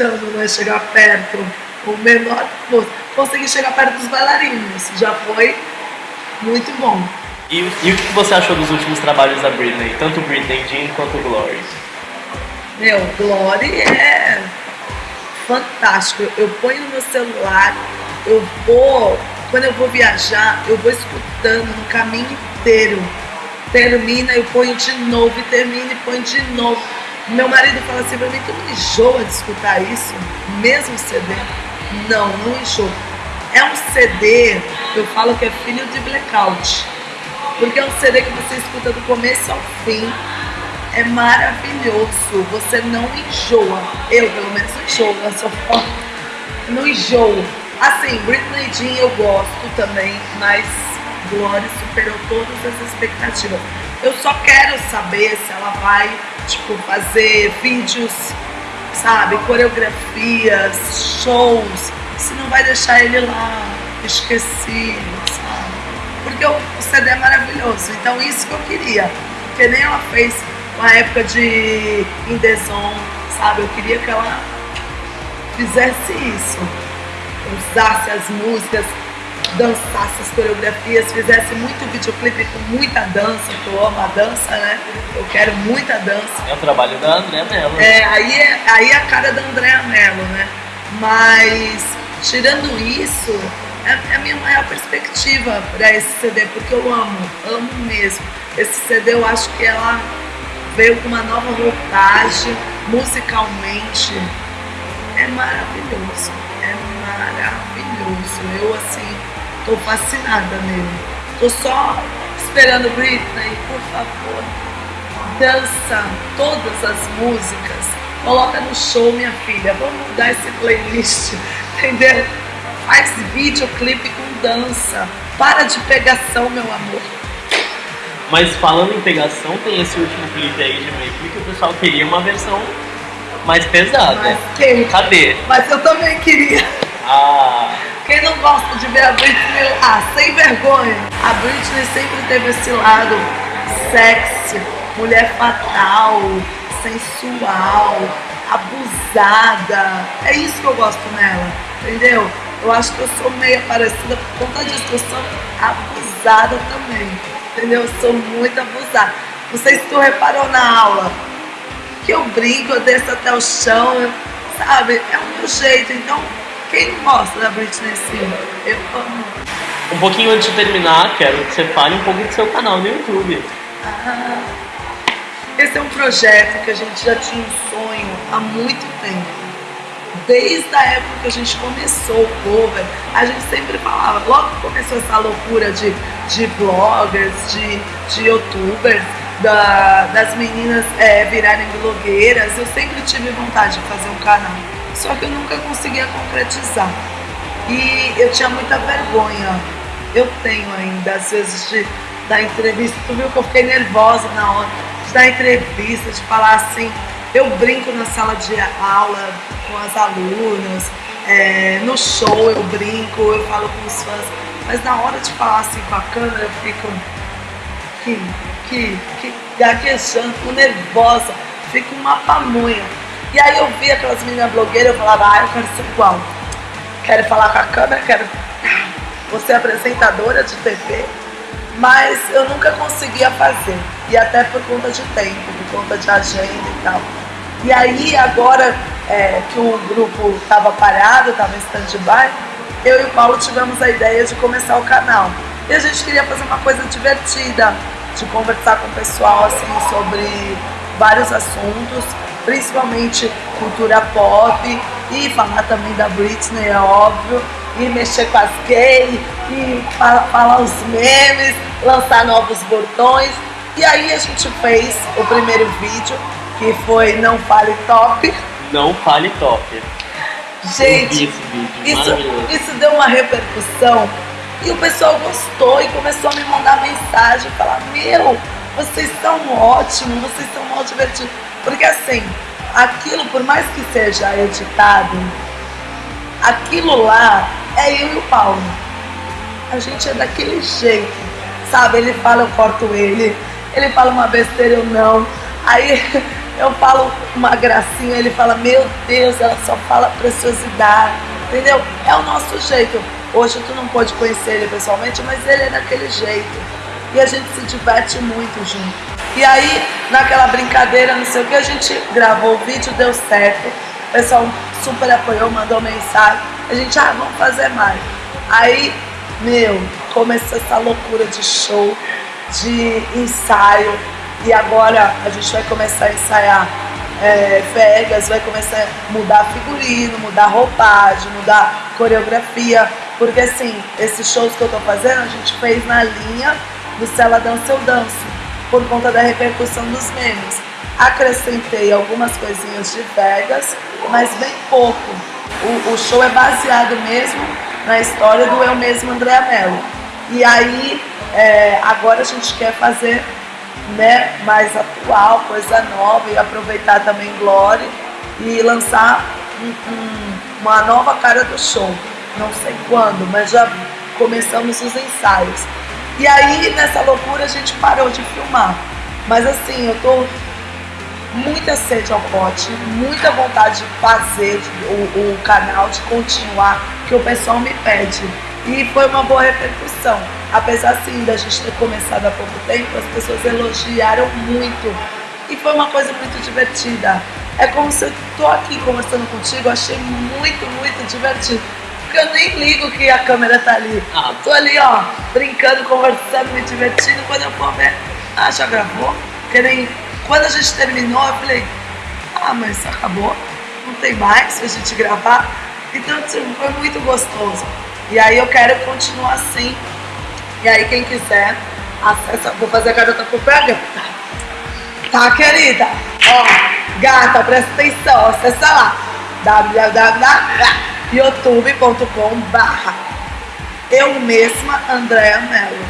tentando né, chegar perto, o menor consegui chegar perto dos bailarinos, já foi muito bom. E, e o que você achou dos últimos trabalhos da Britney, tanto Britney Jean quanto Glory? Meu, Glory é fantástico. Eu ponho no meu celular, eu vou, quando eu vou viajar, eu vou escutando no caminho inteiro. Termina, eu ponho de novo, e termina e ponho de novo. Meu marido fala assim mim, tu não enjoa de escutar isso? Mesmo CD? Não, não enjoa. É um CD, eu falo que é filho de blackout. Porque é um CD que você escuta do começo ao fim. É maravilhoso. Você não enjoa. Eu, pelo menos, não enjoo. Eu sou fã. Não enjoo. Assim, Britney Jean eu gosto também, mas Glory superou todas as expectativas. Eu só quero saber se ela vai, tipo, fazer vídeos, sabe, coreografias, shows, se não vai deixar ele lá esquecido, sabe? Porque o CD é maravilhoso, então isso que eu queria. Que nem ela fez uma época de In The Zone, sabe? Eu queria que ela fizesse isso, usasse as músicas dançasse as coreografias, fizesse muito videoclipe com muita dança, que eu amo a dança, né? Eu quero muita dança. É o trabalho da Andréa Mello. É, aí é, aí é a cara da Andréa Mello, né? Mas, tirando isso, é, é a minha maior perspectiva para esse CD, porque eu amo, amo mesmo. Esse CD eu acho que ela veio com uma nova roupagem, musicalmente. É maravilhoso, é maravilhoso. Eu, assim, Tô fascinada nele. Tô só esperando Britney, por favor. Dança todas as músicas. Coloca no show, minha filha. Vamos mudar esse playlist, entendeu? Faz videoclipe com dança. Para de pegação, meu amor. Mas falando em pegação, tem esse último clipe aí de Maple que o pessoal queria uma versão mais pesada. Mas? Cadê? Mas eu também queria. Ah. Quem não gosta de ver a Britney ah, sem vergonha? A Britney sempre teve esse lado sexy, mulher fatal, sensual, abusada. É isso que eu gosto nela, entendeu? Eu acho que eu sou meio parecida por conta disso, eu sou abusada também, entendeu? Eu sou muito abusada. Não sei se tu reparou na aula, que eu brinco, eu desço até o chão, sabe? É o meu jeito, então quem gosta da Britney Spears? Eu amo. Um pouquinho antes de terminar, quero que você fale um pouco do seu canal no YouTube. Ah, esse é um projeto que a gente já tinha um sonho há muito tempo. Desde a época que a gente começou o cover, a gente sempre falava, logo que começou essa loucura de, de bloggers, de, de youtubers, da, das meninas é, virarem blogueiras, eu sempre tive vontade de fazer um canal só que eu nunca conseguia concretizar. E eu tinha muita vergonha, eu tenho ainda, às vezes, de dar entrevista. Tu viu que eu fiquei nervosa na hora de dar entrevista, de falar assim. Eu brinco na sala de aula com as alunas, é, no show eu brinco, eu falo com os fãs, mas na hora de falar assim com a câmera eu fico que, que, que gaguejando, nervosa, fico uma pamonha. E aí eu via aquelas meninas blogueiras, eu falava, ah, eu quero ser igual. Quero falar com a câmera, quero você apresentadora de TV. Mas eu nunca conseguia fazer. E até por conta de tempo, por conta de agenda e tal. E aí agora é, que o grupo estava parado, estava em stand-by, eu e o Paulo tivemos a ideia de começar o canal. E a gente queria fazer uma coisa divertida, de conversar com o pessoal assim sobre vários assuntos principalmente cultura pop e falar também da Britney, é óbvio, e mexer com as gays, e falar, falar os memes, lançar novos botões. E aí a gente fez o primeiro vídeo, que foi Não Fale Top. Não Fale Top. Gente, isso, isso deu uma repercussão e o pessoal gostou e começou a me mandar mensagem, falar, meu, vocês são ótimos, vocês são mal divertidos. Porque assim, aquilo, por mais que seja editado, aquilo lá é eu e o Paulo. A gente é daquele jeito, sabe? Ele fala, eu corto ele. Ele fala uma besteira, eu não. Aí eu falo uma gracinha, ele fala, meu Deus, ela só fala preciosidade, entendeu? É o nosso jeito. Hoje tu não pode conhecer ele pessoalmente, mas ele é daquele jeito. E a gente se diverte muito junto. E aí, naquela brincadeira, não sei o que, a gente gravou o vídeo, deu certo. O pessoal super apoiou, mandou mensagem. A gente, ah, vamos fazer mais. Aí, meu, começou essa loucura de show, de ensaio. E agora a gente vai começar a ensaiar é, Vegas, vai começar a mudar figurino, mudar roupagem, mudar coreografia. Porque assim, esses shows que eu tô fazendo, a gente fez na linha do Cela Dança Eu Danço, por conta da repercussão dos memes. Acrescentei algumas coisinhas de Vegas, mas bem pouco. O, o show é baseado mesmo na história do eu mesmo André Mello. E aí, é, agora a gente quer fazer né, mais atual, coisa nova e aproveitar também Glória e lançar um, um, uma nova cara do show. Não sei quando, mas já começamos os ensaios. E aí, nessa loucura, a gente parou de filmar. Mas assim, eu tô muita sede ao pote, muita vontade de fazer o, o canal, de continuar, que o pessoal me pede. E foi uma boa repercussão. Apesar sim da gente ter começado há pouco tempo, as pessoas elogiaram muito. E foi uma coisa muito divertida. É como se eu tô aqui conversando contigo, eu achei muito, muito divertido. Porque eu nem ligo que a câmera tá ali. Ah. Tô ali, ó, brincando, conversando, me divertindo. Quando eu for ver, ah, já gravou? Que nem quando a gente terminou, eu falei, ah, mas acabou, não tem mais pra gente gravar. Então, tipo, foi muito gostoso. E aí eu quero continuar assim. E aí quem quiser, acessa, vou fazer a garota pega. Tá, querida? Ó, gata, presta atenção, acessa lá. www.youtube.com barra eu mesma, Andréa Mello.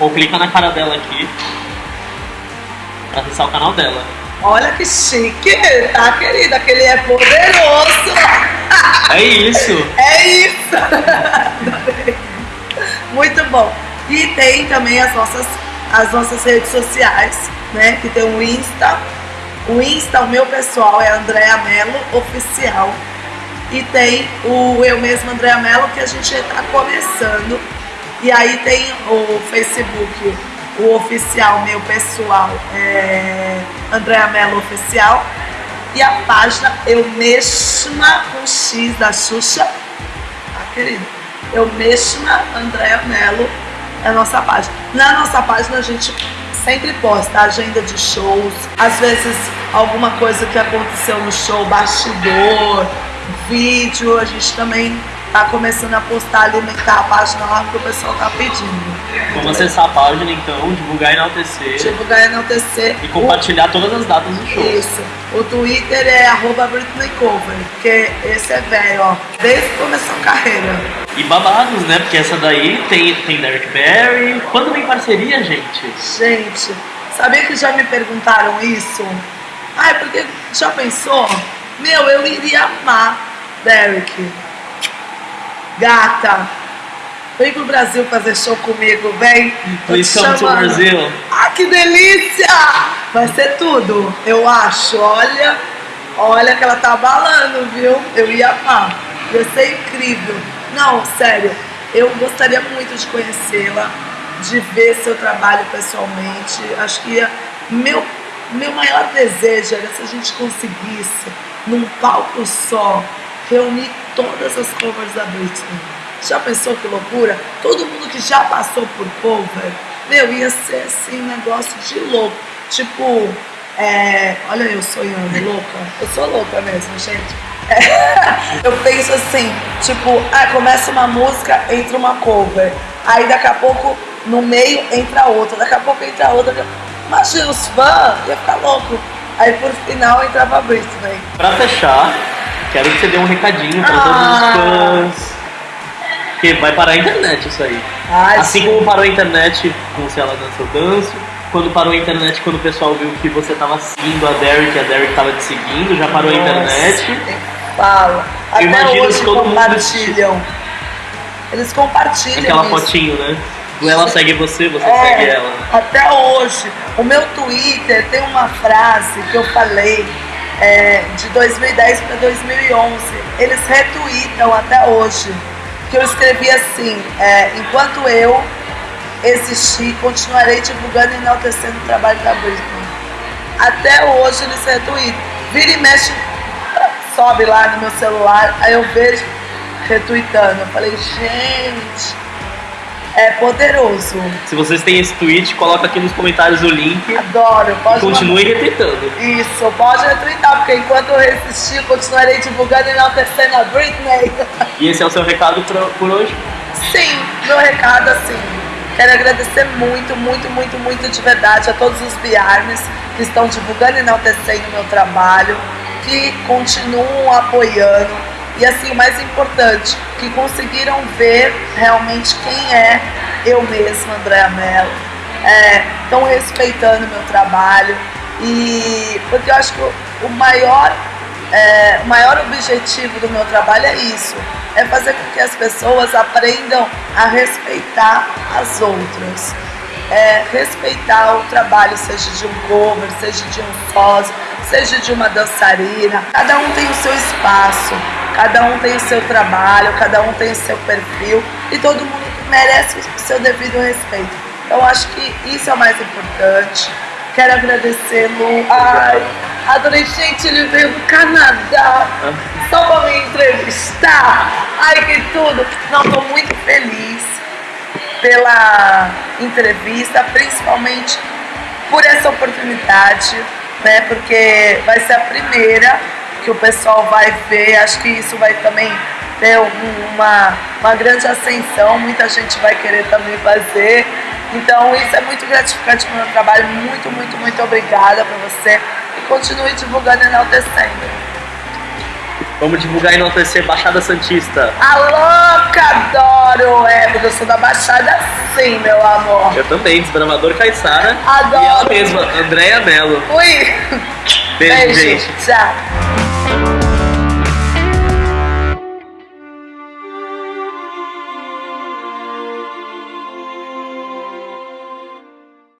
Ou clica na cara dela aqui pra acessar o canal dela. Olha que chique, tá, querida? Aquele é poderoso. É isso. É isso. Muito bom. E tem também as nossas, as nossas redes sociais, né? Que tem o Insta. O Insta, o meu pessoal, é Andréa Mello Oficial. E tem o eu mesmo, Andréa Mello, que a gente está começando. E aí tem o Facebook, o oficial, meu pessoal, é Andréa Mello Oficial. E a página Eu Mesma com X da Xuxa. Tá, querido? Eu Mesma Andréa Mello é a nossa página. Na nossa página a gente sempre posta agenda de shows, às vezes alguma coisa que aconteceu no show, bastidor, vídeo, a gente também tá começando a postar, alimentar a página lá que o pessoal tá pedindo. Vamos acessar a página então, divulgar e enaltecer. Divulgar e enaltecer. E compartilhar o... todas as datas do show. Isso. O Twitter é arroba Britney Cover, porque esse é velho, ó. Desde que começou a carreira. E babados, né? Porque essa daí tem, tem Derek Barry. Quando vem parceria, gente? Gente, sabia que já me perguntaram isso? Ai, porque já pensou? Meu, eu iria amar Derek Gata, vem pro Brasil fazer show comigo, vem. Please come to Brasil. Ah, que delícia! Vai ser tudo, eu acho. Olha, olha que ela tá abalando, viu? Eu ia amar. Ia ser incrível. Não, sério, eu gostaria muito de conhecê-la, de ver seu trabalho pessoalmente. Acho que ia, meu, meu maior desejo era se a gente conseguisse, num palco só, reunir todas as covers da Britney. Já pensou que loucura? Todo mundo que já passou por cover, meu, ia ser assim um negócio de louco. Tipo, é, olha eu sonhando, louca. Eu sou louca mesmo, gente. É, eu penso assim, tipo, ah, começa uma música, entra uma cover. Aí daqui a pouco, no meio, entra outra. Daqui a pouco entra outra. Imagina os fãs, ia ficar louco. Aí por final entrava a Britney. Pra fechar, Quero que você dê um recadinho para ah. todos os fãs. Que vai parar a internet isso aí. Ai, assim sim. como parou a internet com Se Ela Dança Eu Danço, quando parou a internet, quando o pessoal viu que você tava seguindo a Derek, a Derek tava te seguindo, já parou Nossa, a internet. Fala. Até hoje todo compartilham. Mundo... Eles compartilham. Aquela isso. fotinho, né? Ela segue você, você é, segue ela. Até hoje. O meu Twitter tem uma frase que eu falei é, de 2010 para 2011. Eles retweetam até hoje. Que eu escrevi assim: é, enquanto eu existir, continuarei divulgando e enaltecendo o trabalho da Britney. Até hoje eles retweetam. Vira e mexe, sobe lá no meu celular, aí eu vejo retweetando. Eu falei, gente, é poderoso. Se vocês têm esse tweet, coloca aqui nos comentários o link. Adoro, pode. E continue mandar. retweetando. Isso, pode retweetar, porque enquanto eu resistir, continuarei divulgando e enaltecendo a Britney. E esse é o seu recado por hoje? Sim, meu recado assim. Quero agradecer muito, muito, muito, muito de verdade a todos os Biarnes que estão divulgando e enaltecendo o meu trabalho, que continuam apoiando e assim, o mais importante, que conseguiram ver realmente quem é eu mesma, Andréa Mello. Estão é, respeitando meu trabalho e porque eu acho que o maior, é, o maior objetivo do meu trabalho é isso, é fazer com que as pessoas aprendam a respeitar as outras. É, respeitar o trabalho, seja de um cover, seja de um sócio, seja de uma dançarina. Cada um tem o seu espaço. Cada um tem o seu trabalho, cada um tem o seu perfil e todo mundo merece o seu devido respeito. Eu acho que isso é o mais importante. Quero agradecer, Lu. Ai, adorei, gente, ele veio do Canadá só para me entrevistar. Ai, que tudo. Não, estou muito feliz pela entrevista, principalmente por essa oportunidade, né? Porque vai ser a primeira que o pessoal vai ver. Acho que isso vai também ter uma, uma grande ascensão, muita gente vai querer também fazer. Então isso é muito gratificante para o meu trabalho. Muito, muito, muito obrigada para você e continue divulgando e enaltecendo. Vamos divulgar e enaltecer Baixada Santista. Alô, adoro! É, porque eu sou da Baixada sim, meu amor. Eu também, desbravador Caissara. Adoro. E ela mesma, Andréia Mello. Ui! Beijo, Beijo gente. Tchau.